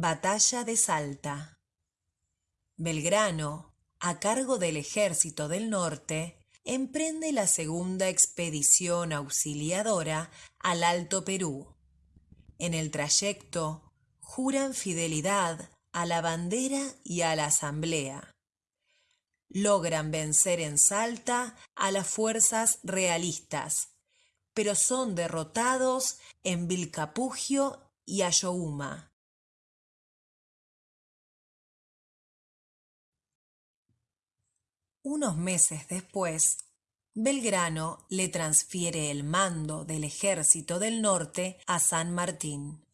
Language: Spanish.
Batalla de Salta. Belgrano, a cargo del Ejército del Norte, emprende la segunda expedición auxiliadora al Alto Perú. En el trayecto, juran fidelidad a la bandera y a la asamblea. Logran vencer en Salta a las fuerzas realistas, pero son derrotados en Vilcapugio y Ayohuma. Unos meses después, Belgrano le transfiere el mando del ejército del norte a San Martín.